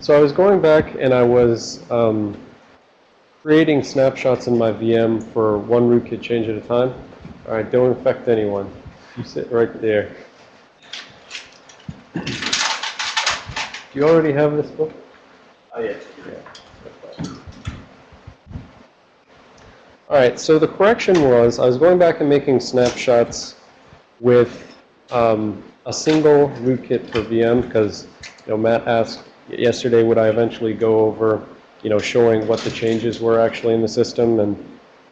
So I was going back and I was um, creating snapshots in my VM for one rootkit change at a time. All right, don't affect anyone. You sit right there. Do you already have this book? Oh, yeah. All right, so the correction was I was going back and making snapshots with um, a single rootkit per VM because, you know, Matt asked yesterday would I eventually go over, you know, showing what the changes were actually in the system, and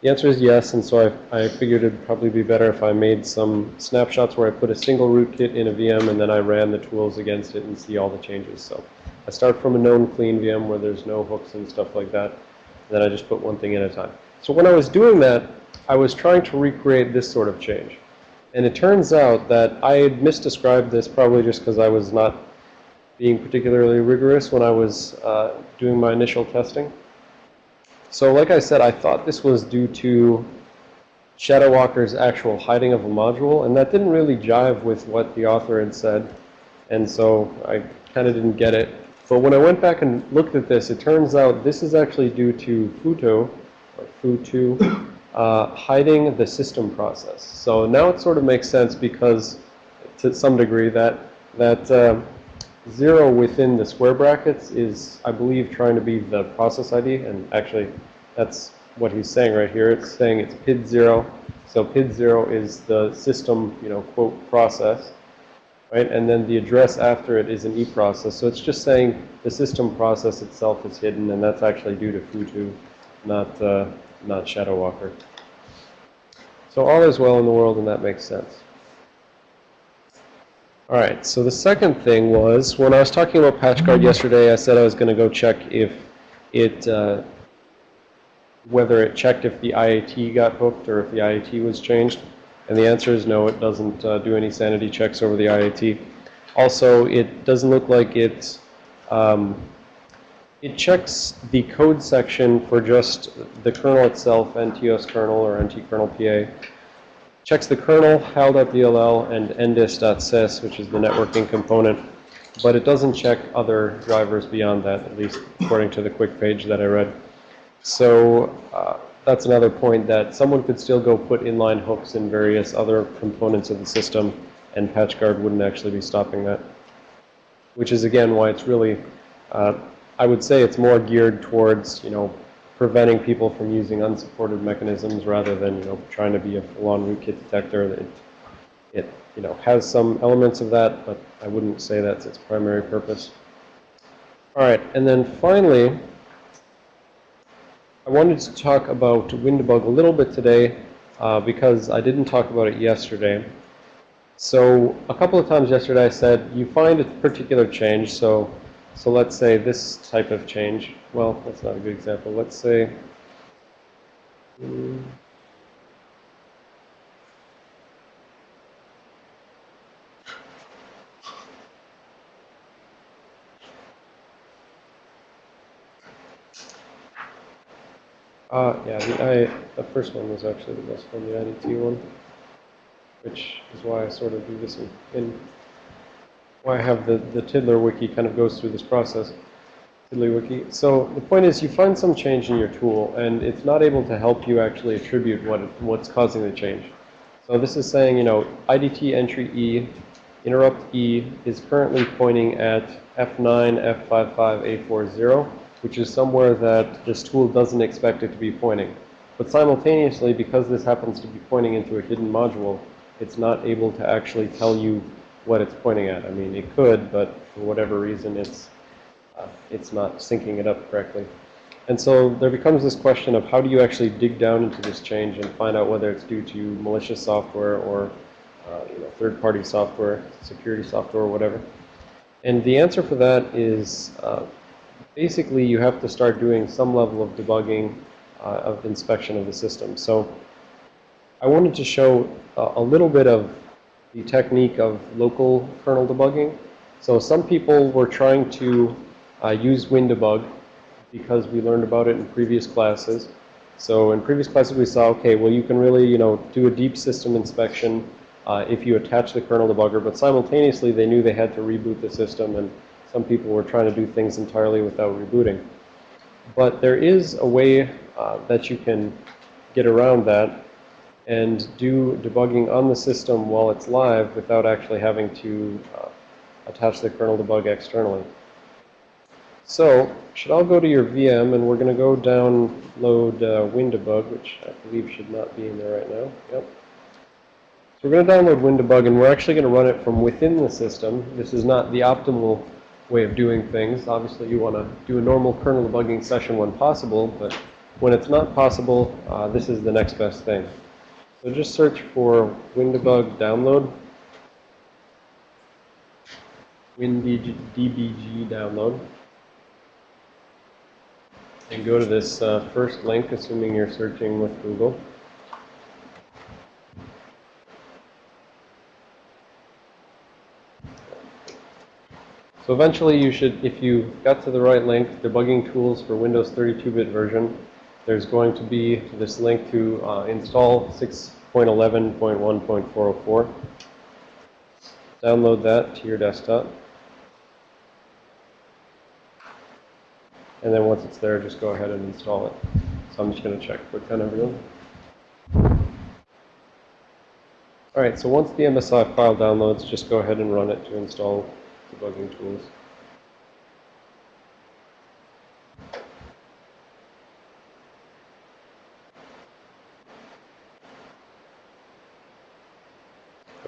the answer is yes, and so I, I figured it'd probably be better if I made some snapshots where I put a single rootkit in a VM and then I ran the tools against it and see all the changes. So I start from a known clean VM where there's no hooks and stuff like that, and then I just put one thing at a time. So when I was doing that, I was trying to recreate this sort of change. And it turns out that I had misdescribed this probably just because I was not being particularly rigorous when I was uh, doing my initial testing. So like I said, I thought this was due to Shadowwalker's actual hiding of a module, and that didn't really jive with what the author had said. And so I kind of didn't get it. But when I went back and looked at this, it turns out this is actually due to Futo, or Futu, uh, hiding the system process. So now it sort of makes sense because, to some degree, that that uh, zero within the square brackets is, I believe, trying to be the process ID, and actually, that's what he's saying right here. It's saying it's PID zero. So PID zero is the system, you know, quote process, right? And then the address after it is an E process. So it's just saying the system process itself is hidden, and that's actually due to Futu not, uh, not Shadow Walker. So all is well in the world, and that makes sense. All right, so the second thing was, when I was talking about PatchGuard yesterday, I said I was going to go check if it, uh, whether it checked if the IAT got hooked or if the IAT was changed. And the answer is no, it doesn't uh, do any sanity checks over the IAT. Also, it doesn't look like it um, it checks the code section for just the kernel itself, NTOS kernel or NT-kernel PA. Checks the kernel, HAL.dll, and ndis.sys, which is the networking component. But it doesn't check other drivers beyond that, at least according to the quick page that I read. So uh, that's another point that someone could still go put inline hooks in various other components of the system, and PatchGuard wouldn't actually be stopping that. Which is, again, why it's really uh, I would say it's more geared towards, you know, preventing people from using unsupported mechanisms rather than, you know, trying to be a full-on rootkit detector. It, it, you know, has some elements of that, but I wouldn't say that's its primary purpose. All right, and then finally, I wanted to talk about WinDbg a little bit today uh, because I didn't talk about it yesterday. So a couple of times yesterday I said you find a particular change, so so let's say this type of change. Well, that's not a good example. Let's say. Uh, yeah, the, I, the first one was actually the best one, the IDT one, which is why I sort of do this in, in why I have the, the TiddlyWiki kind of goes through this process. TiddlyWiki. So the point is you find some change in your tool and it's not able to help you actually attribute what it, what's causing the change. So this is saying, you know, IDT entry E, interrupt E is currently pointing at F9, F55, A40, which is somewhere that this tool doesn't expect it to be pointing. But simultaneously, because this happens to be pointing into a hidden module, it's not able to actually tell you what it's pointing at. I mean, it could, but for whatever reason, it's it's not syncing it up correctly. And so there becomes this question of how do you actually dig down into this change and find out whether it's due to malicious software or uh, you know, third-party software, security software, or whatever. And the answer for that is uh, basically you have to start doing some level of debugging uh, of inspection of the system. So I wanted to show a little bit of the technique of local kernel debugging. So some people were trying to uh, use WinDbg because we learned about it in previous classes. So in previous classes we saw, okay, well you can really, you know, do a deep system inspection uh, if you attach the kernel debugger, but simultaneously they knew they had to reboot the system and some people were trying to do things entirely without rebooting. But there is a way uh, that you can get around that and do debugging on the system while it's live without actually having to uh, attach the kernel debug externally. So, should all go to your VM, and we're going to go download uh, WinDebug, which I believe should not be in there right now. Yep. So we're going to download WinDebug, and we're actually going to run it from within the system. This is not the optimal way of doing things. Obviously, you want to do a normal kernel debugging session when possible, but when it's not possible, uh, this is the next best thing. So just search for WinDebug download, WinDBG download and go to this uh, first link, assuming you're searching with Google. So eventually you should, if you got to the right link, debugging tools for Windows 32-bit version, there's going to be this link to uh, install 6.11.1.404. Download that to your desktop. And then once it's there, just go ahead and install it. So I'm just going to check QuickTime everyone. All right, so once the MSI file downloads, just go ahead and run it to install debugging tools.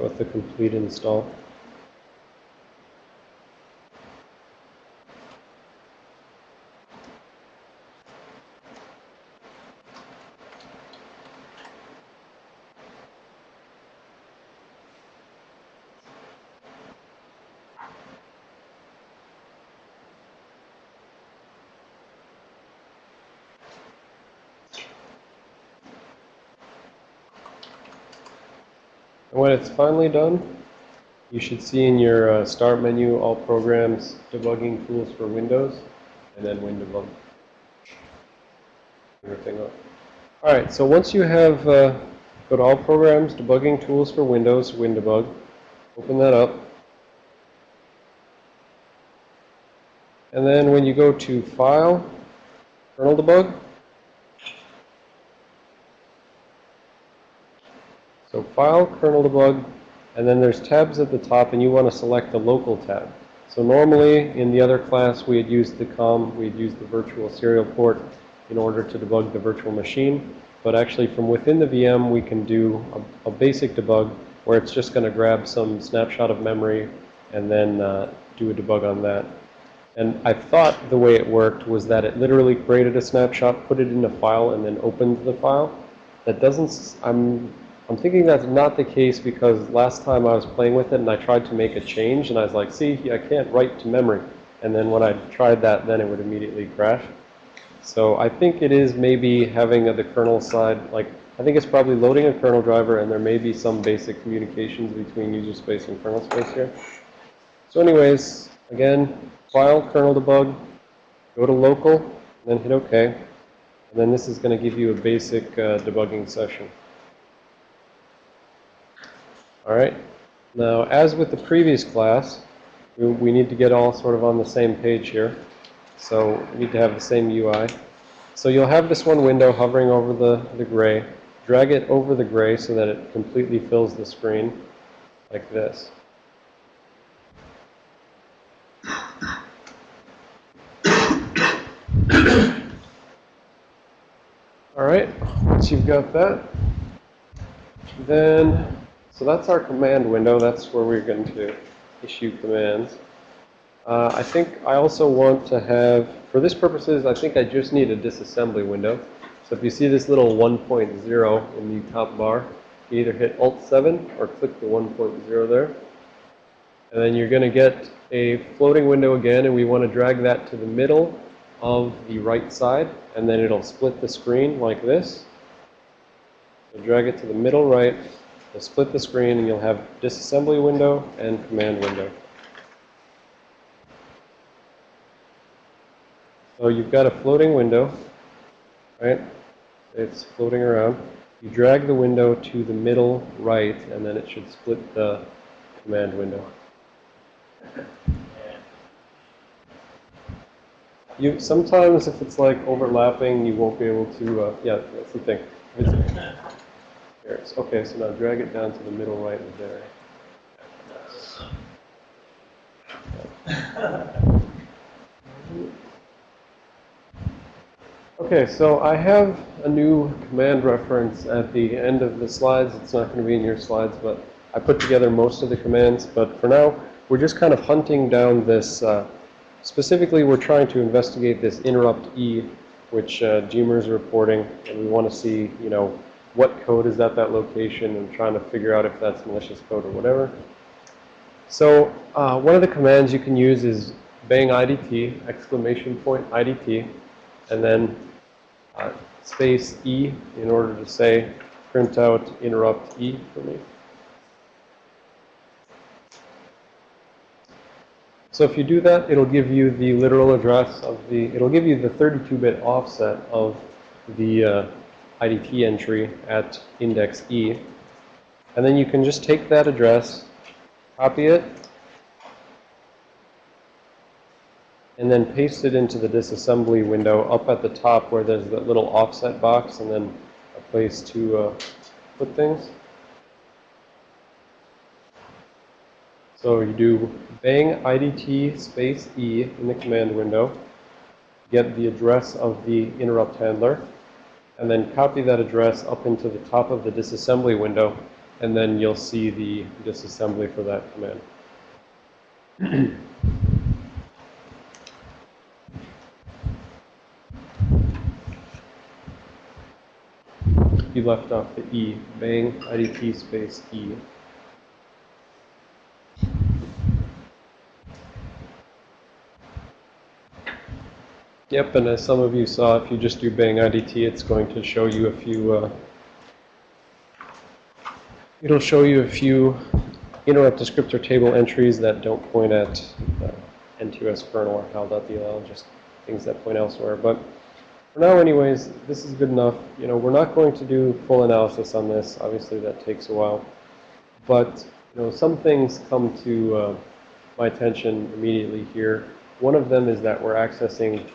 With the complete install. It's finally done, you should see in your uh, start menu all programs, debugging tools for Windows, and then WinDebug. Everything up. All right, so once you have, uh, go all programs, debugging tools for Windows, WinDebug, open that up. And then when you go to File, Kernel Debug, So File, Kernel Debug, and then there's tabs at the top, and you want to select the local tab. So normally, in the other class, we had used the COM, we had used the virtual serial port in order to debug the virtual machine. But actually, from within the VM, we can do a, a basic debug where it's just going to grab some snapshot of memory and then uh, do a debug on that. And I thought the way it worked was that it literally created a snapshot, put it in a file, and then opened the file. That doesn't, I'm I'm thinking that's not the case because last time I was playing with it and I tried to make a change and I was like, see, I can't write to memory. And then when I tried that, then it would immediately crash. So I think it is maybe having the kernel side, like, I think it's probably loading a kernel driver and there may be some basic communications between user space and kernel space here. So anyways, again, file kernel debug, go to local, then hit OK. And then this is going to give you a basic uh, debugging session. All right. Now, as with the previous class, we, we need to get all sort of on the same page here. So we need to have the same UI. So you'll have this one window hovering over the, the gray. Drag it over the gray so that it completely fills the screen like this. All right, once you've got that, then so that's our command window. That's where we're going to issue commands. Uh, I think I also want to have, for this purposes, I think I just need a disassembly window. So if you see this little 1.0 in the top bar, you either hit Alt-7 or click the 1.0 there. And then you're going to get a floating window again, and we want to drag that to the middle of the right side, and then it'll split the screen like this. So drag it to the middle right, You'll split the screen and you'll have disassembly window and command window. So you've got a floating window, right? It's floating around. You drag the window to the middle right, and then it should split the command window. You, sometimes if it's like overlapping, you won't be able to, uh, yeah, that's the thing. It's- okay, so now drag it down to the middle right of there. Okay, so I have a new command reference at the end of the slides. It's not going to be in your slides, but I put together most of the commands. But for now, we're just kind of hunting down this. Uh, specifically, we're trying to investigate this interrupt E, which uh, is reporting, and we want to see, you know, what code is at that location and trying to figure out if that's malicious code or whatever. So uh, one of the commands you can use is bang IDT, exclamation point IDT, and then uh, space E in order to say print out interrupt E for me. So if you do that, it'll give you the literal address of the, it'll give you the 32-bit offset of the uh, IDT entry at index E. And then you can just take that address, copy it, and then paste it into the disassembly window up at the top where there's that little offset box and then a place to uh, put things. So you do bang IDT space E in the command window, get the address of the interrupt handler, and then copy that address up into the top of the disassembly window, and then you'll see the disassembly for that command. you left off the E, bang IDT space E. Yep, and as some of you saw, if you just do bang IDT, it's going to show you a few, uh, it'll show you a few interrupt descriptor table entries that don't point at uh, NTOS kernel or hal.dll, just things that point elsewhere. But for now anyways, this is good enough. You know, we're not going to do full analysis on this. Obviously, that takes a while. But, you know, some things come to uh, my attention immediately here. One of them is that we're accessing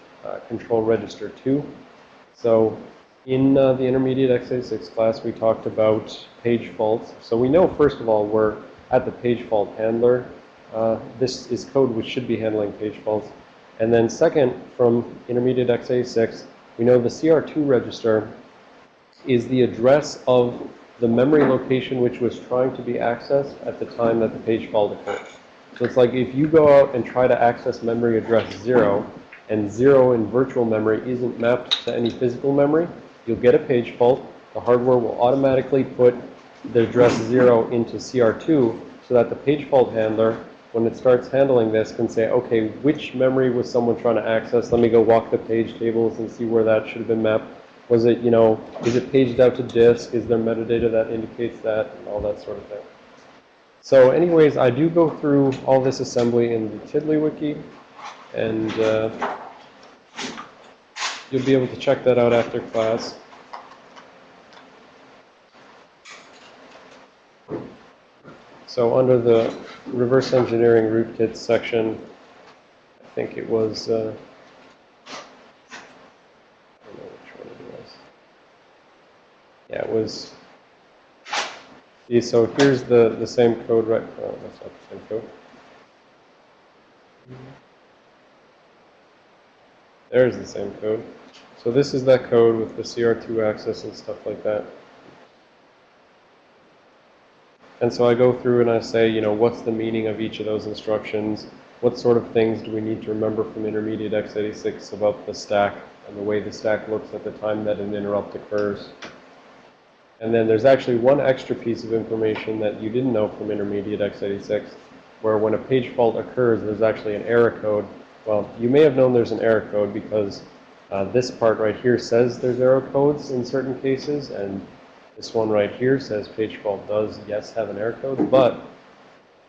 control register 2. So in uh, the intermediate x86 class, we talked about page faults. So we know, first of all, we're at the page fault handler. Uh, this is code which should be handling page faults. And then second, from intermediate x86, we know the CR2 register is the address of the memory location which was trying to be accessed at the time that the page fault occurred. So it's like if you go out and try to access memory address 0, and 0 in virtual memory isn't mapped to any physical memory, you'll get a page fault. The hardware will automatically put the address 0 into CR2 so that the page fault handler, when it starts handling this, can say, okay, which memory was someone trying to access? Let me go walk the page tables and see where that should have been mapped. Was it, you know, is it paged out to disk? Is there metadata that indicates that? All that sort of thing. So anyways, I do go through all this assembly in the TiddlyWiki. And uh, you'll be able to check that out after class. So under the reverse engineering rootkits section, I think it was, uh. Yeah, it was, so here's the, the same code, right, oh, that's not the same code. There's the same code. So this is that code with the CR2 access and stuff like that. And so I go through and I say, you know, what's the meaning of each of those instructions? What sort of things do we need to remember from intermediate x86 about the stack and the way the stack looks at the time that an interrupt occurs? And then there's actually one extra piece of information that you didn't know from intermediate x86, where when a page fault occurs, there's actually an error code. Well, you may have known there's an error code because uh, this part right here says there's error codes in certain cases, and this one right here says page fault does, yes, have an error code, but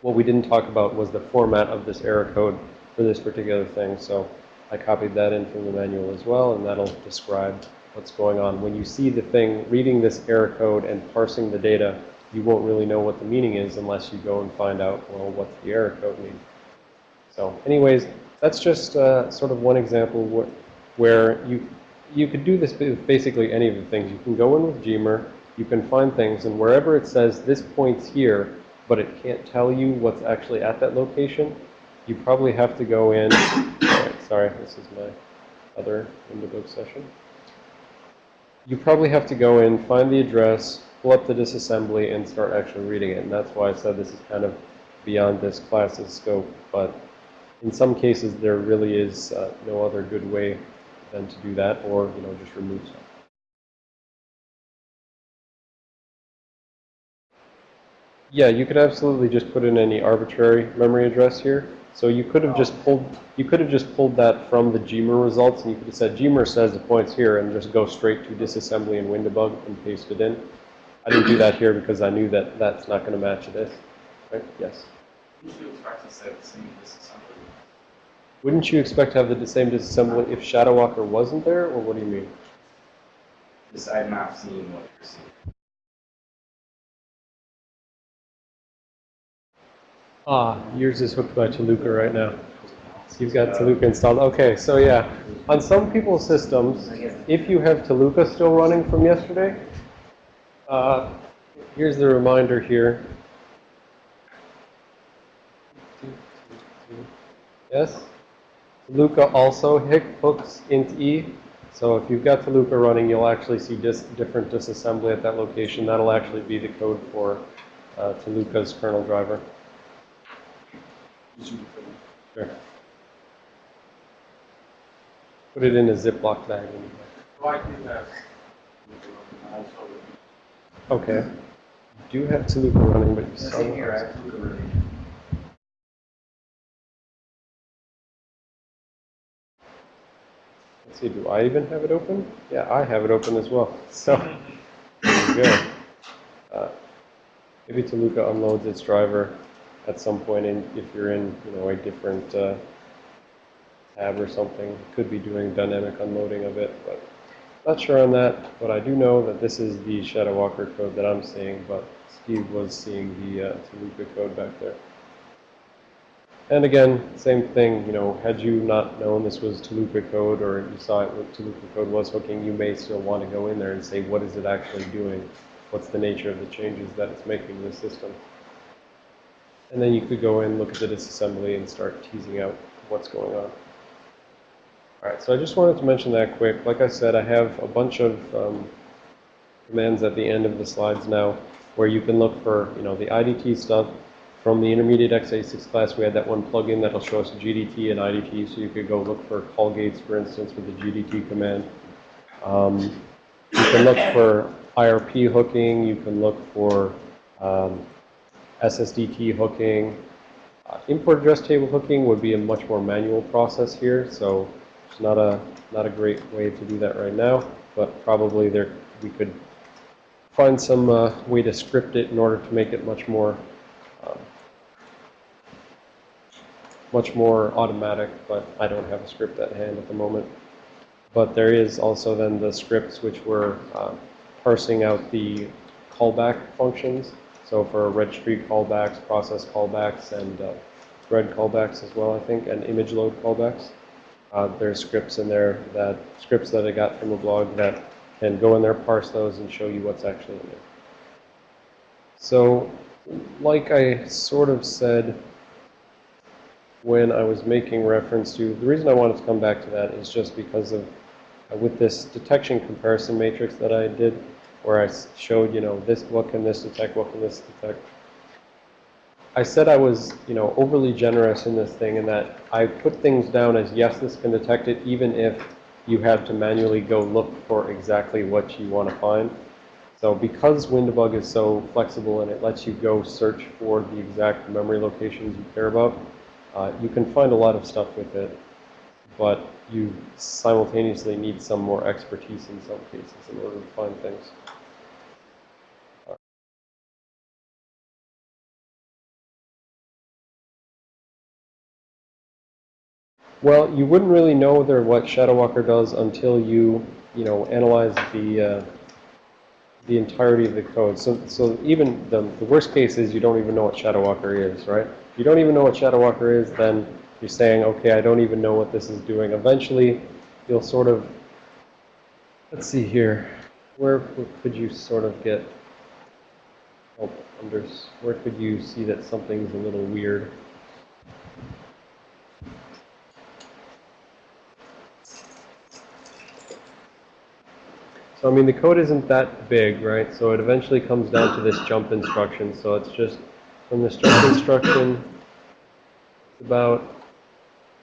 what we didn't talk about was the format of this error code for this particular thing. So I copied that in from the manual as well, and that'll describe what's going on. When you see the thing reading this error code and parsing the data, you won't really know what the meaning is unless you go and find out, well, what's the error code mean. So anyways, That's just uh, sort of one example where you you could do this with basically any of the things. You can go in with Gmer, you can find things, and wherever it says this point's here, but it can't tell you what's actually at that location, you probably have to go in. Alright, sorry, this is my other Windows session. You probably have to go in, find the address, pull up the disassembly, and start actually reading it. And that's why I said this is kind of beyond this class's scope. But in some cases, there really is uh, no other good way than to do that, or you know, just remove stuff. Yeah, you could absolutely just put in any arbitrary memory address here. So you could have just pulled you could have just pulled that from the Gmer results, and you could have said Gmer says the point's here, and just go straight to disassembly and WinDbg and paste it in. I didn't do that here because I knew that that's not going to match this. Right? Yes. Wouldn't you expect to say the same disassembly? Wouldn't you expect to have the same disassembly if Shadowwalker wasn't there, or what do you mean? Because I'm not seeing what you're seeing. Ah, yours is hooked by Tuluka right now. You've got Tuluka installed. Okay, so yeah, on some people's systems, if you have Tuluka still running from yesterday, uh, here's the reminder here. Yes? Tuluka also hooks int e. So if you've got Tuluka running, you'll actually see dis different disassembly at that location. That'll actually be the code for uh, Tuluka's kernel driver. Sure. Put it in a Ziploc bag. and- Well, I do have. Also, Okay. You do have Tuluka running, but you the Let's see, do I even have it open? Yeah, I have it open as well. So, there you go. Uh, maybe Tuluka unloads its driver at some point in, if you're in, you know, a different uh, tab or something. Could be doing dynamic unloading of it, but not sure on that. But I do know that this is the Shadow Walker code that I'm seeing, but Steve was seeing the uh, Tuluka code back there. And again, same thing, you know, had you not known this was Tuluka code or you saw it what Tuluka code was hooking, you may still want to go in there and say, what is it actually doing? What's the nature of the changes that it's making to the system? And then you could go in, look at the disassembly and start teasing out what's going on. All right, so I just wanted to mention that quick. Like I said, I have a bunch of um, commands at the end of the slides now where you can look for, you know, the IDT stuff. From the intermediate x86 class, we had that one plugin that'll show us GDT and IDT, so you could go look for call gates, for instance, with the GDT command. Um, you can look for IRP hooking, you can look for um, SSDT hooking. Uh, import address table hooking would be a much more manual process here, so it's not a not a great way to do that right now, but probably there we could find some uh, way to script it in order to make it much more um, much more automatic, but I don't have a script at hand at the moment. But there is also then the scripts which were uh, parsing out the callback functions. So for registry callbacks, process callbacks, and uh, thread callbacks as well, I think, and image load callbacks. Uh, there's scripts in there that scripts that I got from a blog that can go in there, parse those, and show you what's actually in there. So, like I sort of said when I was making reference to, the reason I wanted to come back to that is just because of, uh, with this detection comparison matrix that I did, where I showed, you know, this, what can this detect, what can this detect. I said I was, you know, overly generous in this thing in that I put things down as, yes, this can detect it, even if you have to manually go look for exactly what you want to find. So because WinDbg is so flexible and it lets you go search for the exact memory locations you care about, uh, you can find a lot of stuff with it, but you simultaneously need some more expertise in some cases in order to find things. Well, you wouldn't really know there what Shadowwalker does until you, you know, analyze the uh, the entirety of the code. So, so even the, the worst case is you don't even know what Shadowwalker is, right? If you don't even know what Shadowwalker is, then you're saying, okay, I don't even know what this is doing, eventually you'll sort of, let's see here, where could you sort of get help under, where could you see that something's a little weird? So, I mean, the code isn't that big, right? So it eventually comes down to this jump instruction. So it's just from jump instruction, it's about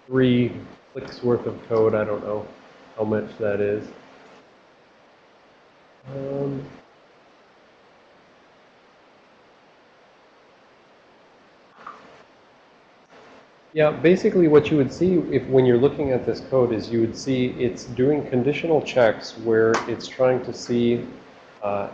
three clicks worth of code. I don't know how much that is. Um, Yeah, basically what you would see if when you're looking at this code is you would see it's doing conditional checks where it's trying to see uh,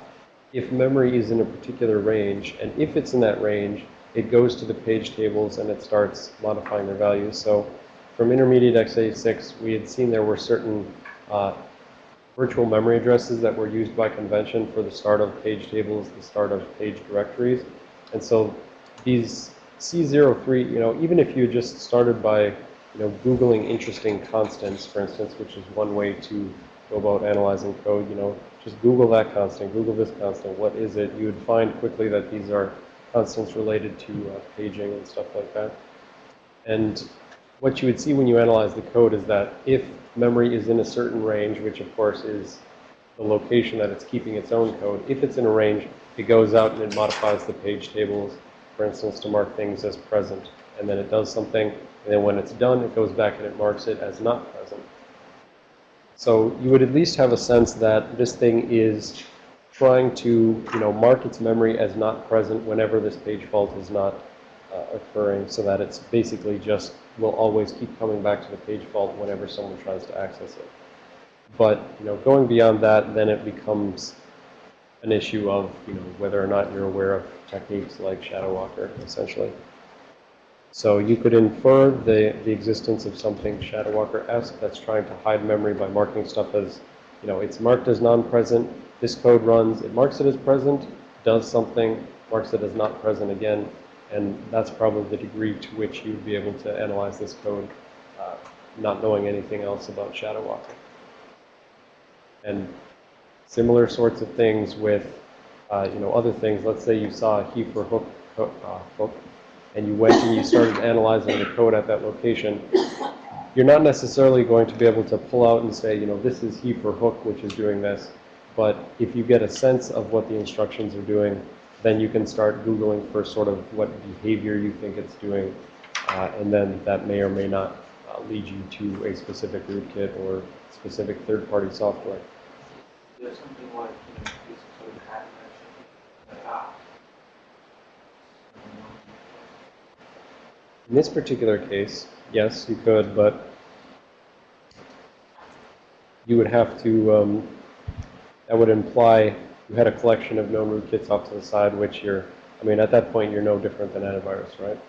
if memory is in a particular range. And if it's in that range, it goes to the page tables and it starts modifying their values. So from intermediate x86, we had seen there were certain uh, virtual memory addresses that were used by convention for the start of page tables, the start of page directories. And so these C03, you know, even if you just started by, you know, Googling interesting constants, for instance, which is one way to go about analyzing code, you know, just Google that constant, Google this constant, what is it? You would find quickly that these are constants related to uh, paging and stuff like that. And what you would see when you analyze the code is that if memory is in a certain range, which of course is the location that it's keeping its own code, if it's in a range, it goes out and it modifies the page tables for instance, to mark things as present. And then it does something, and then when it's done, it goes back and it marks it as not present. So you would at least have a sense that this thing is trying to, you know, mark its memory as not present whenever this page fault is not uh, occurring, so that it's basically just will always keep coming back to the page fault whenever someone tries to access it. But, you know, going beyond that, then it becomes an issue of, you know, whether or not you're aware of techniques like Shadow Walker, essentially. So you could infer the, the existence of something Shadow Walker-esque that's trying to hide memory by marking stuff as, you know, it's marked as non-present. This code runs, it marks it as present, does something, marks it as not present again, and that's probably the degree to which you'd be able to analyze this code, uh, not knowing anything else about Shadowwalker. And similar sorts of things with uh, you know, other things. Let's say you saw a He4Hook, hook, uh, hook, and you went and you started analyzing the code at that location. You're not necessarily going to be able to pull out and say, you know, this is He4Hook, which is doing this. But if you get a sense of what the instructions are doing, then you can start Googling for sort of what behavior you think it's doing. Uh, and then that may or may not uh, lead you to a specific rootkit or specific third-party software. There's something like, you know, this like, ah. In this particular case, yes, you could, but you would have to, um, that would imply you had a collection of known rootkits off to the side, which you're, I mean, at that point, you're no different than antivirus, right?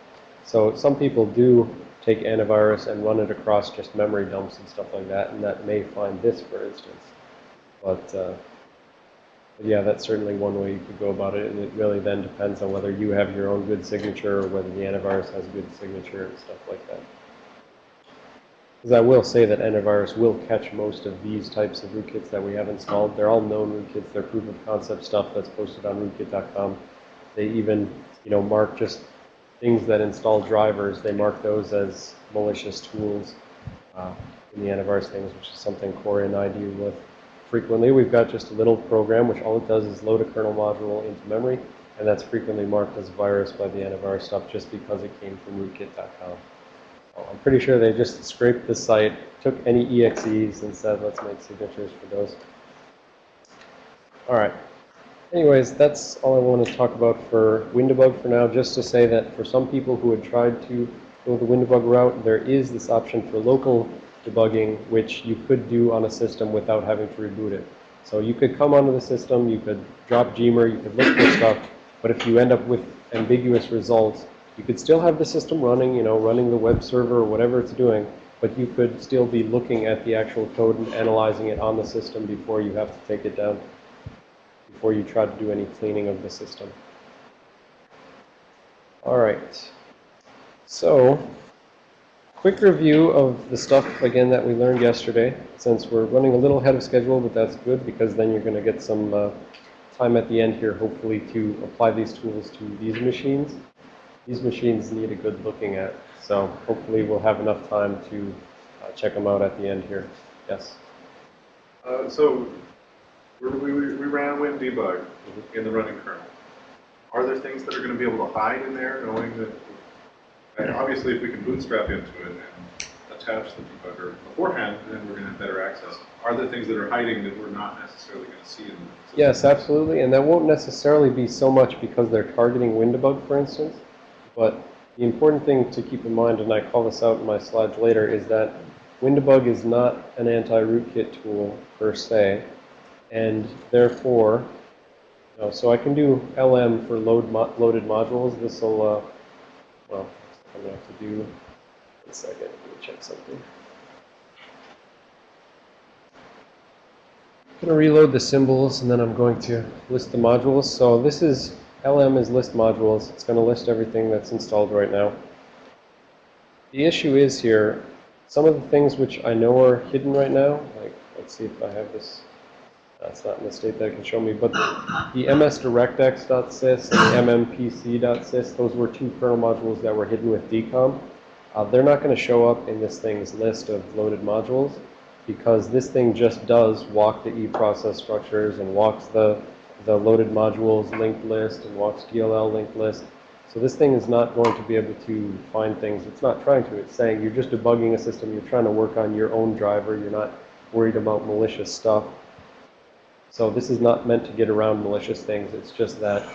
So some people do take antivirus and run it across just memory dumps and stuff like that, and that may find this, for instance. But, uh, but yeah, that's certainly one way you could go about it, and it really then depends on whether you have your own good signature or whether the antivirus has a good signature and stuff like that. Because I will say that antivirus will catch most of these types of rootkits that we have installed. They're all known rootkits. They're proof of concept stuff that's posted on rootkit.com. They even, you know, mark just things that install drivers. They mark those as malicious tools uh, in the antivirus things, which is something Corey and I deal with frequently. We've got just a little program which all it does is load a kernel module into memory, and that's frequently marked as virus by the antivirus stuff just because it came from rootkit.com. I'm pretty sure they just scraped the site, took any EXEs, and said, let's make signatures for those. All right. Anyways, that's all I want to talk about for WinDbg for now, just to say that for some people who had tried to go the WinDbg route, there is this option for local debugging, which you could do on a system without having to reboot it. So you could come onto the system, you could drop Gmer, you could look for stuff, but if you end up with ambiguous results, you could still have the system running, you know, running the web server or whatever it's doing, but you could still be looking at the actual code and analyzing it on the system before you have to take it down, before you try to do any cleaning of the system. All right. So quick review of the stuff, again, that we learned yesterday, since we're running a little ahead of schedule, but that's good, because then you're going to get some uh, time at the end here, hopefully, to apply these tools to these machines. These machines need a good looking at, so hopefully we'll have enough time to uh, check them out at the end here. Yes? Uh, so, we, we, we ran WinDbg in the running kernel. Are there things that are going to be able to hide in there, knowing that, and obviously if we can bootstrap into it and attach the debugger beforehand, then we're going to have better access. Are there things that are hiding that we're not necessarily going to see in the? Yes, absolutely, and that won't necessarily be so much because they're targeting Windebug, for instance, but the important thing to keep in mind, and I call this out in my slides later, is that Windebug is not an anti-rootkit tool per se, and therefore, you know, so I can do LM for load mo loaded modules. This will, uh, well, I'm going to have to do, one second, let me check something. I'm going to reload the symbols and then I'm going to list the modules. So this is, LM is list modules. It's going to list everything that's installed right now. The issue is here, some of the things which I know are hidden right now, like, let's see if I have this, that's not in the state that can show me, but the msdirectx.sys and mmpc.sys, those were two kernel modules that were hidden with DKOM. Uh, they're not going to show up in this thing's list of loaded modules because this thing just does walk the eProcess structures and walks the, the loaded modules linked list and walks DLL linked list. So this thing is not going to be able to find things. It's not trying to. It's saying you're just debugging a system. You're trying to work on your own driver. You're not worried about malicious stuff. So this is not meant to get around malicious things. It's just that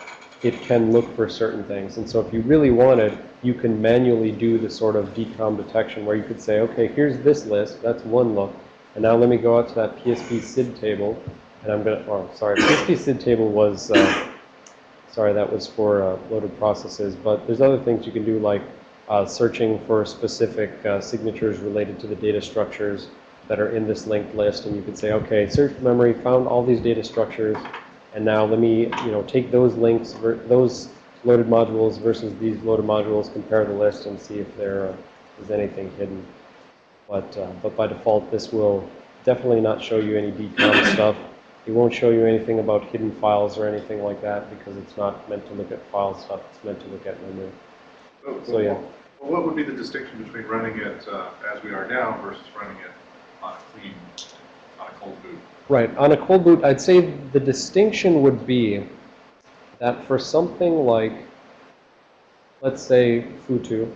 it can look for certain things. And so if you really wanted, you can manually do the sort of DKOM detection where you could say, okay, here's this list. That's one look. And now let me go out to that PspCidTable. And I'm going to, oh, sorry, PspCidTable was, uh, sorry, that was for uh, loaded processes. But there's other things you can do like uh, searching for specific uh, signatures related to the data structures that are in this linked list. And you could say, okay, search memory, found all these data structures. And now let me, you know, take those links, those loaded modules versus these loaded modules, compare the list and see if there uh, anything hidden. But, uh, but by default, this will definitely not show you any DKOM stuff. It won't show you anything about hidden files or anything like that because it's not meant to look at file stuff. It's meant to look at memory. So, So, yeah. Well, what would be the distinction between running it uh, as we are now versus running it on a clean, on a cold boot? Right. On a cold boot, I'd say the distinction would be that for something like, let's say, Futu,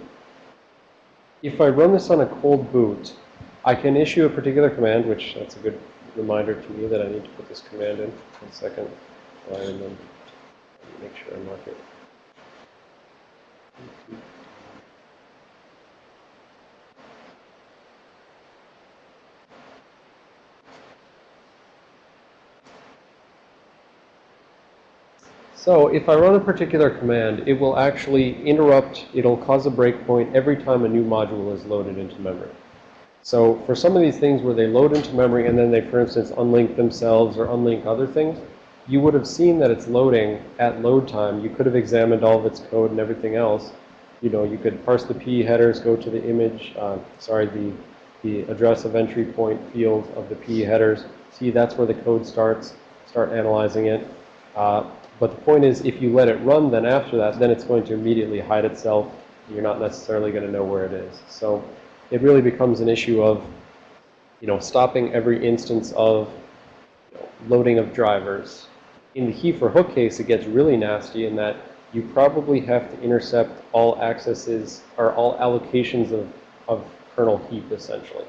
if I run this on a cold boot, I can issue a particular command, which that's a good reminder to me that I need to put this command in. One second. And then make sure I mark it. So if I run a particular command, it will actually interrupt, it'll cause a breakpoint every time a new module is loaded into memory. So for some of these things where they load into memory and then they, for instance, unlink themselves or unlink other things, you would have seen that it's loading at load time. You could have examined all of its code and everything else. You know, you could parse the PE headers, go to the image, uh, sorry, the, the address of entry point field of the PE headers. See, that's where the code starts. Start analyzing it. Uh, but the point is, if you let it run, then after that, then it's going to immediately hide itself. You're not necessarily going to know where it is. So it really becomes an issue of, you know, stopping every instance of you know, loading of drivers. In the He4Hook case, it gets really nasty in that you probably have to intercept all accesses or all allocations of, of kernel heap, essentially.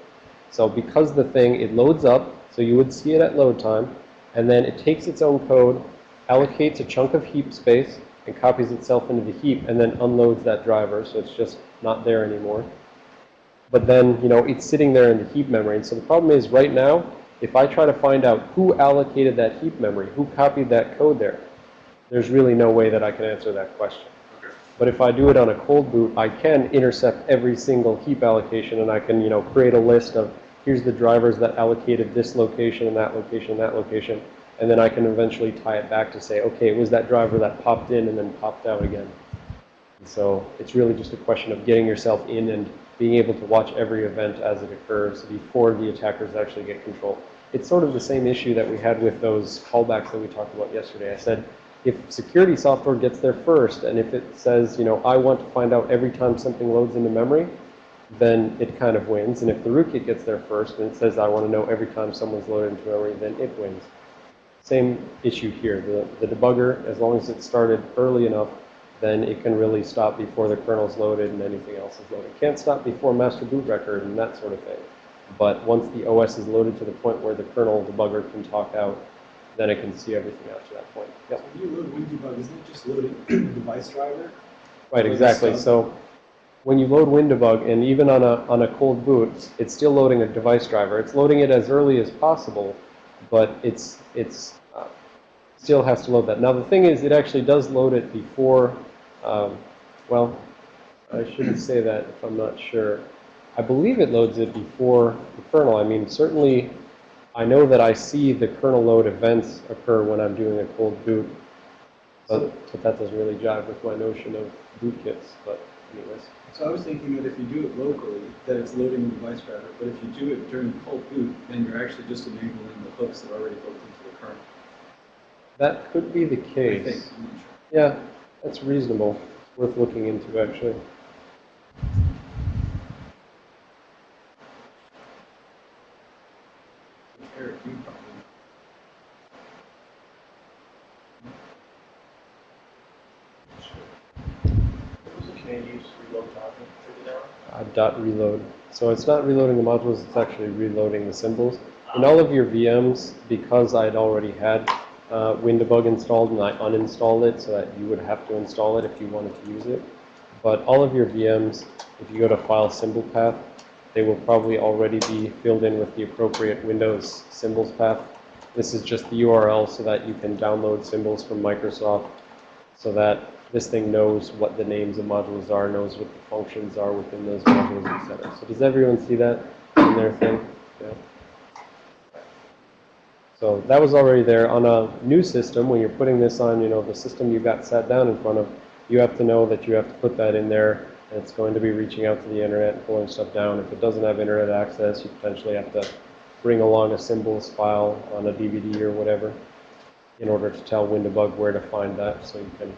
So because the thing, it loads up, so you would see it at load time, and then it takes its own code, allocates a chunk of heap space, and copies itself into the heap, and then unloads that driver, so it's just not there anymore. But then, you know, it's sitting there in the heap memory. And so the problem is right now, if I try to find out who allocated that heap memory, who copied that code there, there's really no way that I can answer that question. Okay. But if I do it on a cold boot, I can intercept every single heap allocation and I can, you know, create a list of here's the drivers that allocated this location and that location and that location. And then I can eventually tie it back to say, okay, it was that driver that popped in and then popped out again. And so it's really just a question of getting yourself in and being able to watch every event as it occurs before the attackers actually get control. It's sort of the same issue that we had with those callbacks that we talked about yesterday. I said, if security software gets there first, and if it says, you know, I want to find out every time something loads into memory, then it kind of wins. And if the rootkit gets there first and it says, I want to know every time someone's loaded into memory, then it wins. Same issue here. The, the debugger, as long as it started early enough, then it can really stop before the kernel's loaded and anything else is loaded. It Can't stop before master boot record and that sort of thing. But once the OS is loaded to the point where the kernel debugger can talk out, then it can see everything after that point. Yep. When you load WinDebug, isn't it just loading the device driver? Right, exactly. So when you load WinDebug, and even on a, on a cold boot, it's still loading a device driver. It's loading it as early as possible, but it's, it's, still has to load that. Now, the thing is, it actually does load it before, um, well, I shouldn't say that if I'm not sure. I believe it loads it before the kernel. I mean, certainly, I know that I see the kernel load events occur when I'm doing a cold boot, but, but that doesn't really jive with my notion of bootkits, but anyways. So I was thinking that if you do it locally, that it's loading the device driver, but if you do it during cold boot, then you're actually just enabling the hooks that are already kernel. That could be the case. think, I'm not sure. Yeah, that's reasonable. It's worth looking into, actually. Eric, you probably. What was the command you used to reload document trigger down? Uh, dot reload. So it's not reloading the modules, it's actually reloading the symbols. In all of your VMs, because I'd already had uh, WinDebug installed and I uninstalled it so that you would have to install it if you wanted to use it. But all of your VMs, if you go to File Symbol Path, they will probably already be filled in with the appropriate Windows symbols path. This is just the URL so that you can download symbols from Microsoft so that this thing knows what the names of modules are, knows what the functions are within those modules, etc. So does everyone see that in their thing? Yeah. So that was already there. On a new system, when you're putting this on, you know, the system you've got sat down in front of, you have to know that you have to put that in there. And it's going to be reaching out to the internet and pulling stuff down. If it doesn't have internet access, you potentially have to bring along a symbols file on a DVD or whatever in order to tell WinDebug where to find that so you can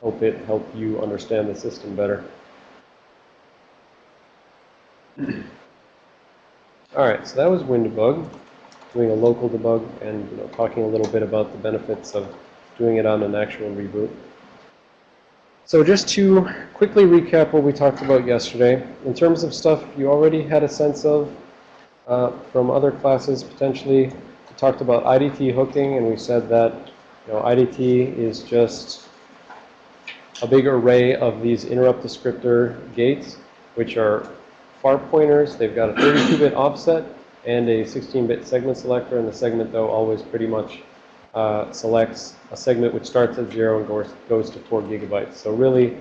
help it help you understand the system better. All right, so that was WinDebug, doing a local debug and you know, talking a little bit about the benefits of doing it on an actual reboot. So just to quickly recap what we talked about yesterday, in terms of stuff you already had a sense of uh, from other classes potentially, we talked about IDT hooking and we said that you know, IDT is just a big array of these interrupt descriptor gates, which are far pointers. They've got a 32-bit offset and a 16-bit segment selector, and the segment, though, always pretty much uh, selects a segment which starts at zero and goes, goes to four gigabytes. So really,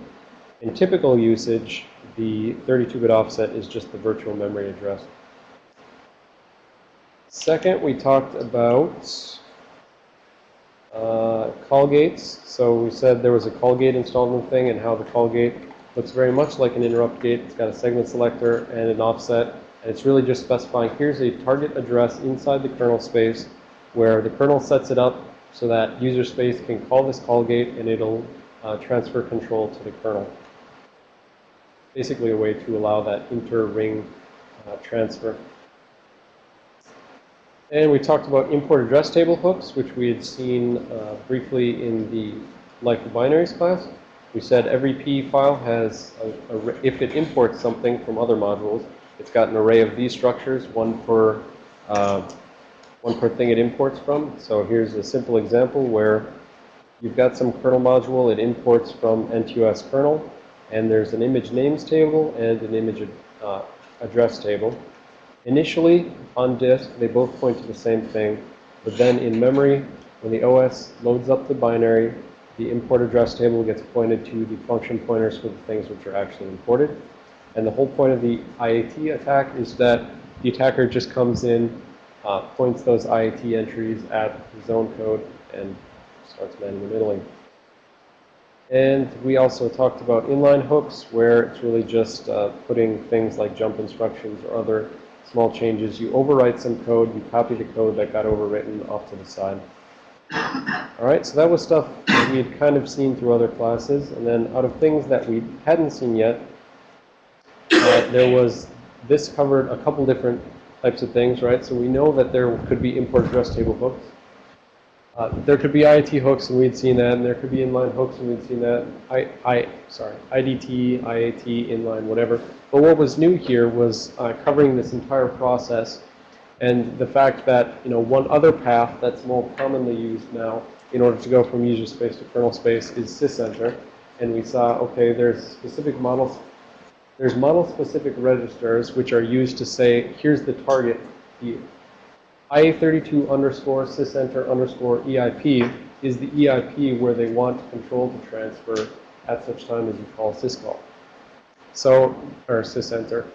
in typical usage, the 32-bit offset is just the virtual memory address. Second, we talked about uh, call gates. So we said there was a call gate installed in the thing and how the call gate looks very much like an interrupt gate. It's got a segment selector and an offset. And it's really just specifying here's a target address inside the kernel space where the kernel sets it up so that user space can call this call gate and it'll uh, transfer control to the kernel. Basically a way to allow that inter-ring uh, transfer. And we talked about import address table hooks, which we had seen uh, briefly in the Life of Binaries class. We said every PE file has, a, a, if it imports something from other modules, it's got an array of these structures, one per, uh, one per thing it imports from. So here's a simple example where you've got some kernel module, it imports from NTOS kernel, and there's an image names table and an image uh, address table. Initially, on disk, they both point to the same thing, but then in memory, when the OS loads up the binary, the import address table gets pointed to the function pointers for the things which are actually imported. And the whole point of the IAT attack is that the attacker just comes in, uh, points those IAT entries at the zone code, and starts man in the middling. And we also talked about inline hooks, where it's really just uh, putting things like jump instructions or other small changes. You overwrite some code, you copy the code that got overwritten off to the side. All right, so that was stuff that we had kind of seen through other classes. And then out of things that we hadn't seen yet, uh, there was, this covered a couple different types of things, right? So we know that there could be import address table hooks. Uh, there could be IIT hooks, and we'd seen that, and there could be inline hooks, and we'd seen that. I, I, sorry, IDT, IAT, inline, whatever. But what was new here was uh, covering this entire process, and the fact that you know one other path that's more commonly used now in order to go from user space to kernel space is sysenter, and we saw okay, there's specific models. There's model-specific registers which are used to say here's the target here. IA32 underscore sysenter underscore EIP is the EIP where they want to control to transfer at such time as you call syscall. So, or sysenter.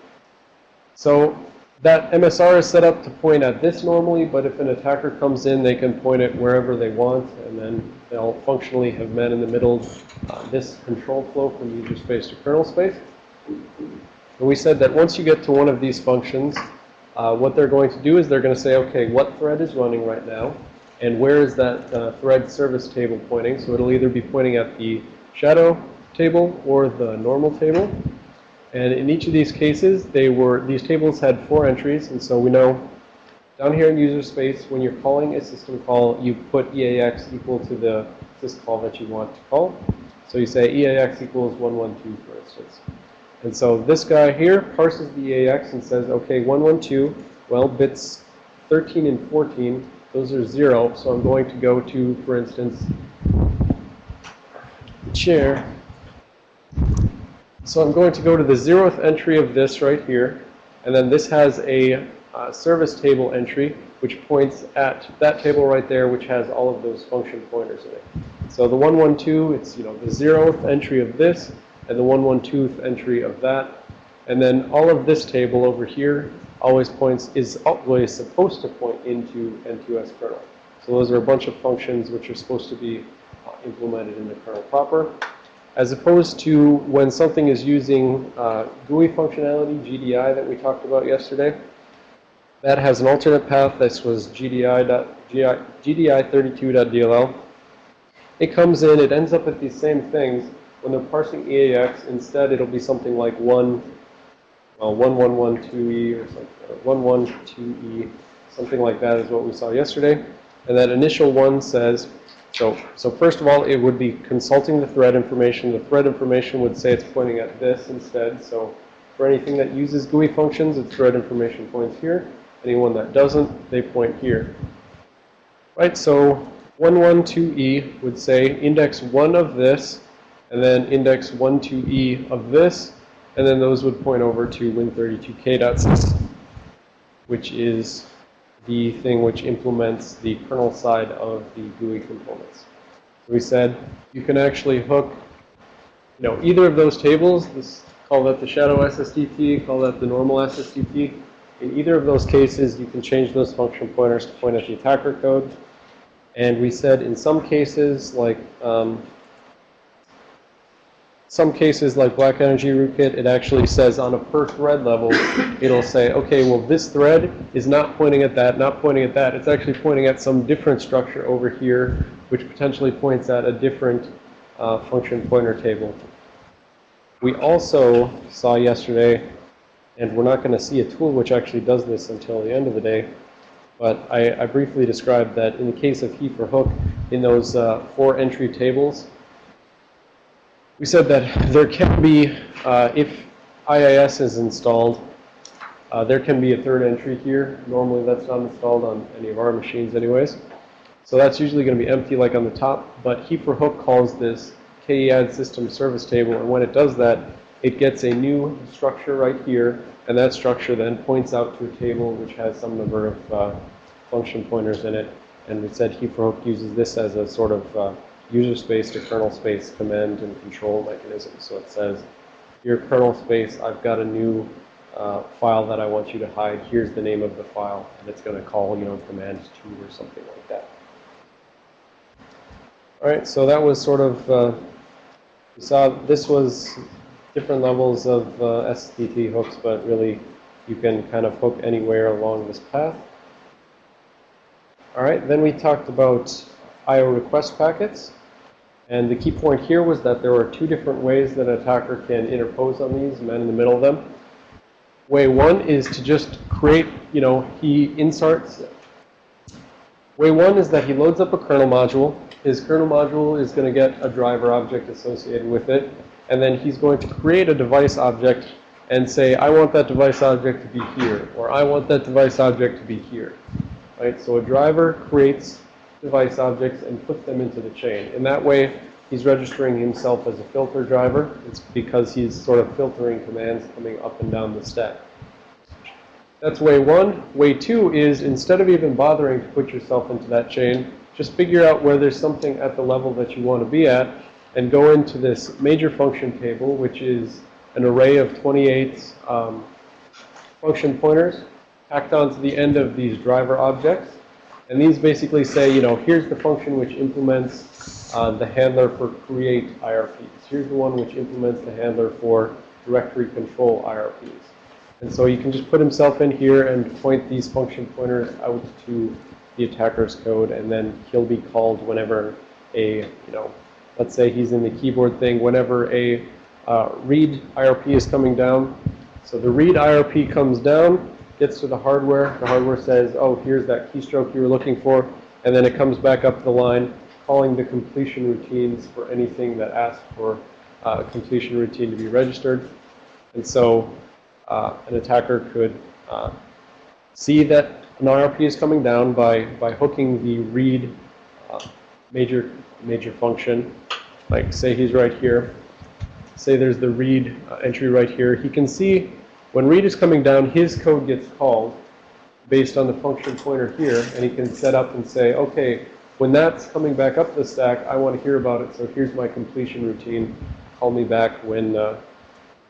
So that MSR is set up to point at this normally, but if an attacker comes in, they can point it wherever they want, and then they'll functionally have met in the middle uh, this control flow from user space to kernel space. And we said that once you get to one of these functions, uh, what they're going to do is they're going to say, okay, what thread is running right now? And where is that uh, thread service table pointing? So it'll either be pointing at the shadow table or the normal table. And in each of these cases, they were these tables had four entries. And so we know down here in user space, when you're calling a system call, you put EAX equal to the syscall that you want to call. So you say EAX equals 112, for instance. And so this guy here parses the EAX and says, okay, 112, well, bits 13 and 14, those are 0. So I'm going to go to, for instance, the chair. So I'm going to go to the 0th entry of this right here. And then this has a uh, service table entry, which points at that table right there, which has all of those function pointers in it. So the 112, it's, you know, the 0th entry of this, and the 112th entry of that. And then all of this table over here always points, is always supposed to point into NTOS kernel. So those are a bunch of functions which are supposed to be uh, implemented in the kernel proper. As opposed to when something is using uh, GUI functionality, GDI, that we talked about yesterday, that has an alternate path. This was GDI, GDI32.dll. It comes in, it ends up with these same things, when they're parsing EAX, instead it'll be something like 1, well, 1112E or something, or 112E, something like that is what we saw yesterday. And that initial one says, so, so first of all, it would be consulting the thread information. The thread information would say it's pointing at this instead. So for anything that uses GUI functions, its thread information points here. Anyone that doesn't, they point here. Right, so 112E would say index 1 of this and then index 1 to E of this, and then those would point over to win32k.sys, which is the thing which implements the kernel side of the GUI components. So we said you can actually hook, you know, either of those tables, this, call that the shadow SSDT, call that the normal SSDT. In either of those cases, you can change those function pointers to point at the attacker code. And we said in some cases, like um, some cases like Black Energy Rootkit, it actually says on a per thread level, it'll say, okay, well, this thread is not pointing at that, not pointing at that. It's actually pointing at some different structure over here, which potentially points at a different uh, function pointer table. We also saw yesterday, and we're not going to see a tool which actually does this until the end of the day, but I, I briefly described that in the case of He4Hook, in those uh, four entry tables, we said that there can be, uh, if IIS is installed, uh, there can be a third entry here. Normally that's not installed on any of our machines anyways. So that's usually going to be empty like on the top, but He4Hook calls this KEAD system service table, and when it does that, it gets a new structure right here, and that structure then points out to a table which has some number of uh, function pointers in it. And we said heap hook uses this as a sort of uh, user space to kernel space command and control mechanism. So it says, your kernel space, I've got a new uh, file that I want you to hide. Here's the name of the file. And it's going to call, you know, command 2 or something like that. All right, so that was sort of uh, You saw this was different levels of uh, hooks, but really you can kind of hook anywhere along this path. All right, then we talked about IO request packets. And the key point here was that there are two different ways that an attacker can interpose on these, man in the middle of them. Way one is to just create, you know, he inserts. Way one is that he loads up a kernel module. His kernel module is going to get a driver object associated with it. And then he's going to create a device object and say, I want that device object to be here, or I want that device object to be here. Right? So a driver creates device objects and puts them into the chain. In that way, he's registering himself as a filter driver. It's because he's sort of filtering commands coming up and down the stack. That's way one. Way two is instead of even bothering to put yourself into that chain, just figure out where there's something at the level that you want to be at and go into this major function table, which is an array of 28 um, function pointers tacked onto the end of these driver objects. And these basically say, you know, here's the function which implements uh, the handler for create IRPs. Here's the one which implements the handler for directory control IRPs. And so you can just put himself in here and point these function pointers out to the attacker's code, and then he'll be called whenever a, you know, let's say he's in the keyboard thing, whenever a uh, read IRP is coming down. So the read IRP comes down, gets to the hardware. The hardware says, oh, here's that keystroke you were looking for. And then it comes back up the line, calling the completion routines for anything that asks for uh, a completion routine to be registered. And so uh, an attacker could uh, see that an IRP is coming down by, by hooking the read uh, major, major function. Like say he's right here. Say there's the read uh, entry right here. He can see when read is coming down, his code gets called based on the function pointer here, and he can set up and say, okay, when that's coming back up the stack, I want to hear about it, so here's my completion routine. Call me back when, uh,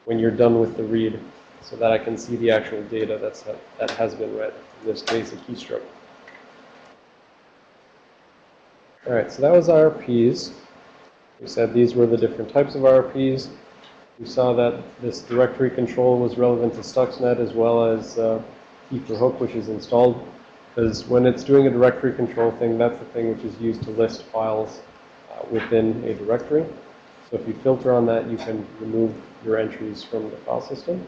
when you're done with the read so that I can see the actual data that's, that has been read, in this case, a keystroke. All right, so that was IRPs. We said these were the different types of IRPs. We saw that this directory control was relevant to Stuxnet as well as uh, for hook, which is installed. Because when it's doing a directory control thing, that's the thing which is used to list files uh, within a directory. So if you filter on that, you can remove your entries from the file system.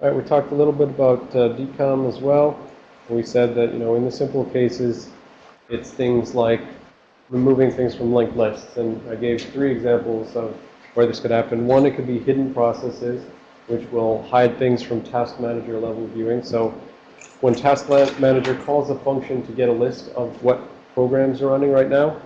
All right, we talked a little bit about uh, DKOM as well. We said that, you know, in the simple cases, it's things like removing things from linked lists. And I gave three examples of where this could happen. One, it could be hidden processes, which will hide things from task manager level viewing. So when task manager calls a function to get a list of what programs are running right now,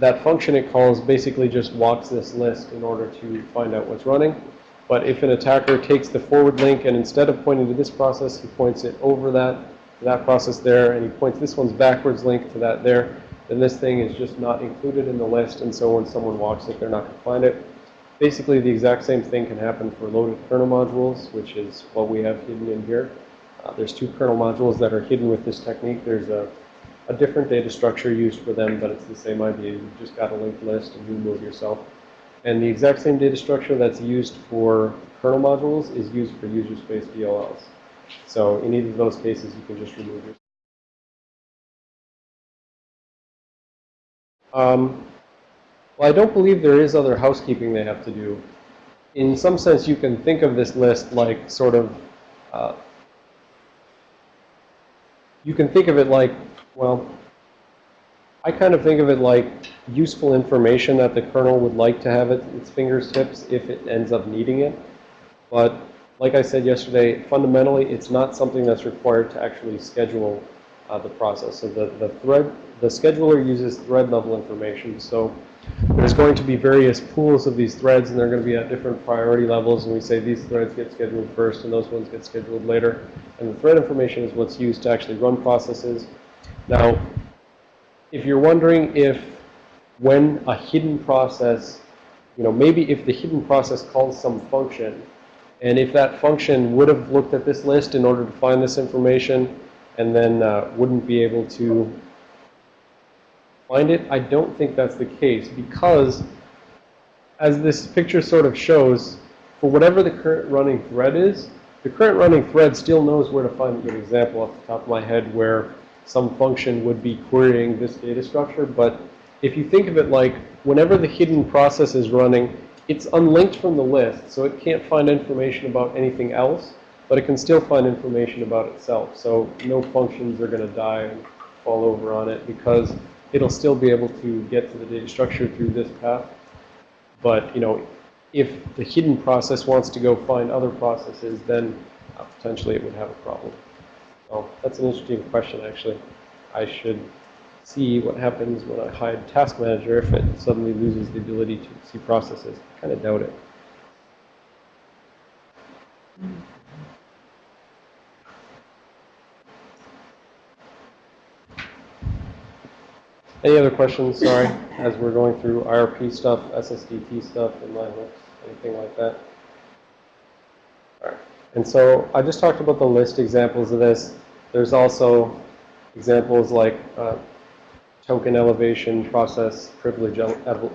that function it calls basically just walks this list in order to find out what's running. But if an attacker takes the forward link and instead of pointing to this process, he points it over that, that process there, and he points this one's backwards link to that there, then this thing is just not included in the list, and so when someone walks it, they're not going to find it. Basically, the exact same thing can happen for loaded kernel modules, which is what we have hidden in here. Uh, there's two kernel modules that are hidden with this technique. There's a, a different data structure used for them, but it's the same idea. You've just got a linked list, and you move yourself. And the exact same data structure that's used for kernel modules is used for user space DLLs. So in either of those cases, you can just remove yourself. Um, well, I don't believe there is other housekeeping they have to do. In some sense, you can think of this list like sort of, uh, you can think of it like, well, I kind of think of it like useful information that the kernel would like to have at its fingertips if it ends up needing it. But like I said yesterday, fundamentally, it's not something that's required to actually schedule uh, the process. So the, the thread, the scheduler uses thread level information. So there's going to be various pools of these threads, and they're going to be at different priority levels. And we say these threads get scheduled first, and those ones get scheduled later. And the thread information is what's used to actually run processes. Now, if you're wondering if when a hidden process, you know, maybe if the hidden process calls some function, and if that function would have looked at this list in order to find this information, and then uh, wouldn't be able to find it. I don't think that's the case because as this picture sort of shows, for whatever the current running thread is, the current running thread still knows where to find a good example off the top of my head where some function would be querying this data structure. But if you think of it like whenever the hidden process is running, it's unlinked from the list, so it can't find information about anything else, but it can still find information about itself. So no functions are going to die and fall over on it because it'll still be able to get to the data structure through this path. But, you know, if the hidden process wants to go find other processes, then uh, potentially it would have a problem. So that's an interesting question, actually. I should see what happens when I hide Task Manager if it suddenly loses the ability to see processes. I kind of doubt it. Any other questions, sorry, as we're going through IRP stuff, SSDT stuff, inline hooks, anything like that? All right. And so I just talked about the list examples of this. There's also examples like uh, token elevation, process privilege ele ele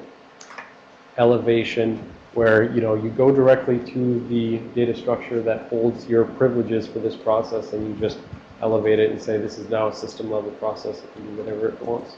elevation, where, you know, you go directly to the data structure that holds your privileges for this process and you just elevate it and say this is now a system level process. It can do whatever it wants.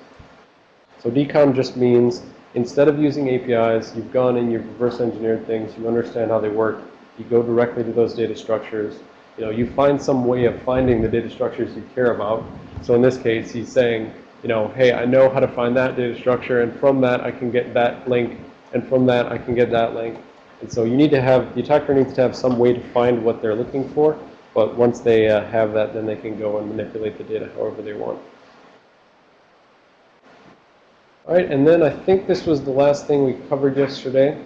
So DKOM just means instead of using APIs, you've gone and you've reverse engineered things, you understand how they work, you go directly to those data structures. You know, you find some way of finding the data structures you care about. So in this case, he's saying, you know, hey, I know how to find that data structure, and from that I can get that link, and from that I can get that link. And so you need to have, the attacker needs to have some way to find what they're looking for, but once they uh, have that, then they can go and manipulate the data however they want. All right, and then I think this was the last thing we covered yesterday.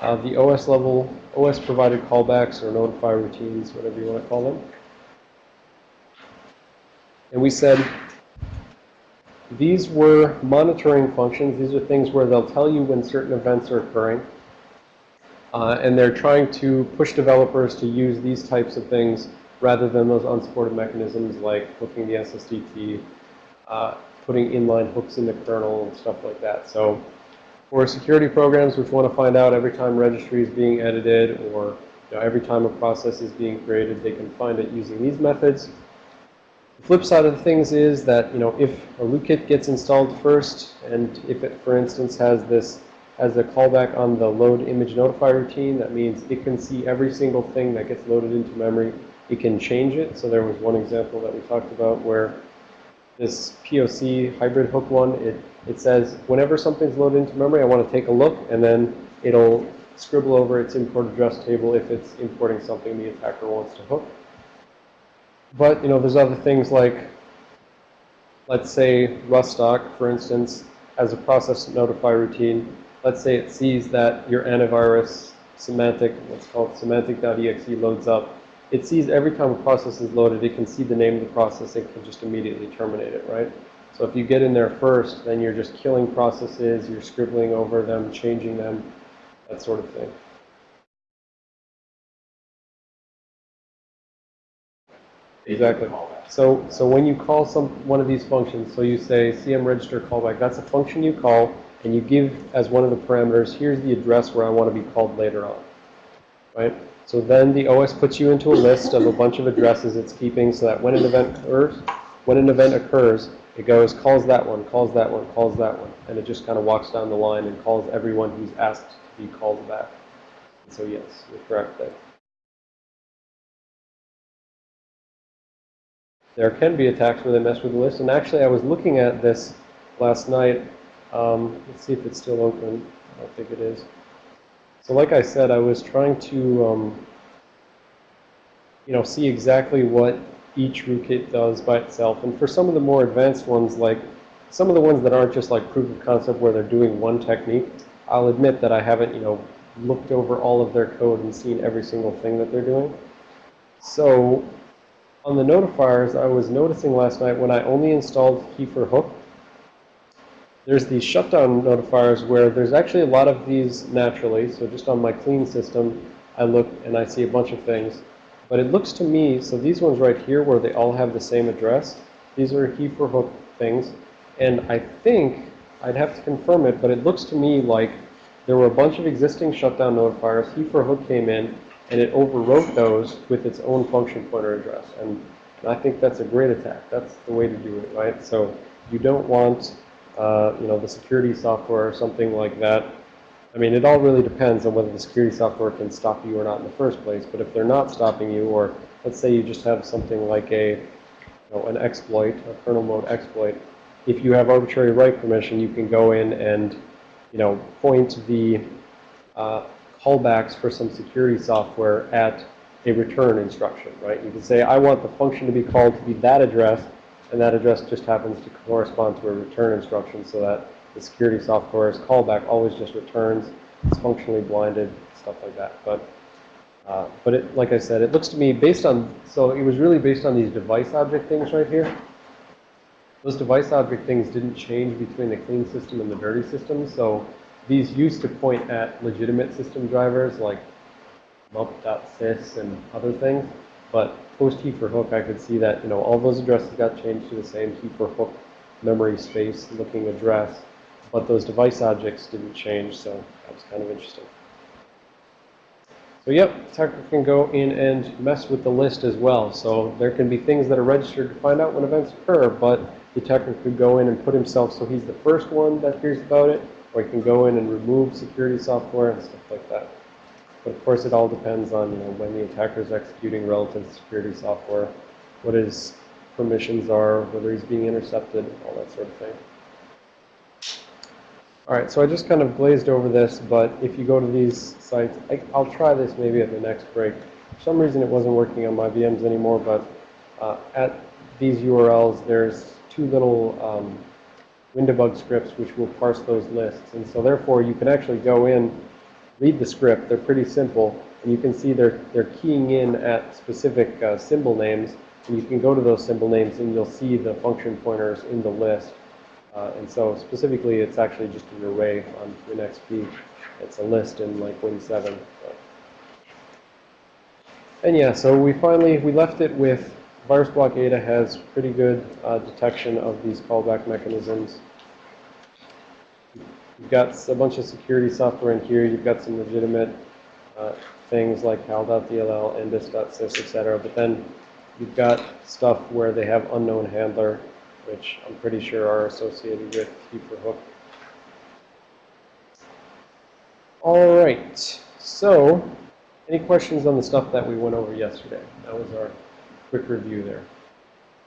Uh, the OS level, OS provided callbacks or notify routines, whatever you want to call them. And we said these were monitoring functions. These are things where they'll tell you when certain events are occurring. Uh, and they're trying to push developers to use these types of things rather than those unsupported mechanisms like hooking the SSDT, uh, putting inline hooks in the kernel and stuff like that. So for security programs which want to find out every time registry is being edited or you know, every time a process is being created, they can find it using these methods. The flip side of the things is that, you know, if a rootkit gets installed first, and if it, for instance, has this, has a callback on the load image notify routine, that means it can see every single thing that gets loaded into memory. It can change it. So there was one example that we talked about where this POC hybrid hook one, it, it says whenever something's loaded into memory, I want to take a look, and then it'll scribble over its import address table if it's importing something the attacker wants to hook. But, you know, there's other things like, let's say Rustock, for instance, has a process notify routine. Let's say it sees that your antivirus Symantec, what's called Symantec.exe loads up. It sees every time a process is loaded, it can see the name of the process, it can just immediately terminate it, right? So if you get in there first, then you're just killing processes, you're scribbling over them, changing them, that sort of thing. Exactly. So, so when you call some one of these functions, so you say CM register callback, that's a function you call, and you give as one of the parameters, here's the address where I want to be called later on, right? So then the OS puts you into a list of a bunch of addresses it's keeping so that when an event occurs, when an event occurs, it goes, calls that one, calls that one, calls that one. And it just kind of walks down the line and calls everyone who's asked to be called back. So yes, you're correct there. There can be attacks where they mess with the list. And actually, I was looking at this last night. Um, let's see if it's still open. I don't think it is. So like I said, I was trying to, um, you know, see exactly what each rootkit does by itself. And for some of the more advanced ones, like some of the ones that aren't just like proof of concept where they're doing one technique, I'll admit that I haven't, you know, looked over all of their code and seen every single thing that they're doing. So on the notifiers, I was noticing last night when I only installed He4Hook, there's these shutdown notifiers where there's actually a lot of these naturally. So just on my clean system, I look and I see a bunch of things. But it looks to me, so these ones right here where they all have the same address, these are He4Hook things. And I think I'd have to confirm it, but it looks to me like there were a bunch of existing shutdown notifiers. He4Hook came in and it overwrote those with its own function pointer address. And I think that's a great attack. That's the way to do it, right? So you don't want, uh, you know, the security software or something like that. I mean, it all really depends on whether the security software can stop you or not in the first place. But if they're not stopping you, or let's say you just have something like a, you know, an exploit, a kernel mode exploit, if you have arbitrary write permission, you can go in and, you know, point the uh, callbacks for some security software at a return instruction, right? You can say, I want the function to be called to be that address, and that address just happens to correspond to a return instruction so that the security software's callback always just returns, it's functionally blinded, stuff like that. But, uh, but it, like I said, it looks to me based on, so it was really based on these device object things right here. Those device object things didn't change between the clean system and the dirty system, so these used to point at legitimate system drivers like mup.sys and other things. But post He4Hook, I could see that, you know, all those addresses got changed to the same He4Hook memory space looking address, but those device objects didn't change, so that was kind of interesting. So yep, attacker can go in and mess with the list as well. So there can be things that are registered to find out when events occur, but the attacker could go in and put himself so he's the first one that hears about it, or he can go in and remove security software and stuff like that. But of course, it all depends on you know, when the attacker is executing relative security software, what his permissions are, whether he's being intercepted, all that sort of thing. All right, so I just kind of glazed over this, but if you go to these sites, I, I'll try this maybe at the next break. For some reason, it wasn't working on my VMs anymore, but uh, at these URLs, there's two little um, Windebug scripts which will parse those lists. And so therefore, you can actually go in, read the script. They're pretty simple. And you can see they're, they're keying in at specific uh, symbol names. And you can go to those symbol names and you'll see the function pointers in the list. Uh, and so specifically, it's actually just an array on WinXP. It's a list in like Win7. And yeah, so we finally, we left it with VirusBlokAda has pretty good uh, detection of these callback mechanisms. You've got a bunch of security software in here. You've got some legitimate uh, things like hal.dll, ndis.sys, etc. But then you've got stuff where they have unknown handler, which I'm pretty sure are associated with for hook. All right. So, any questions on the stuff that we went over yesterday? That was our quick review there.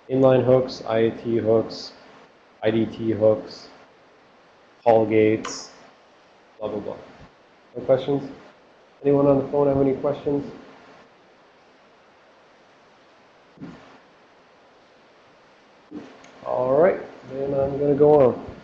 Inline hooks, IAT hooks, IDT hooks, call gates, blah, blah, blah. No questions? Anyone on the phone have any questions? All right, then I'm going to go on.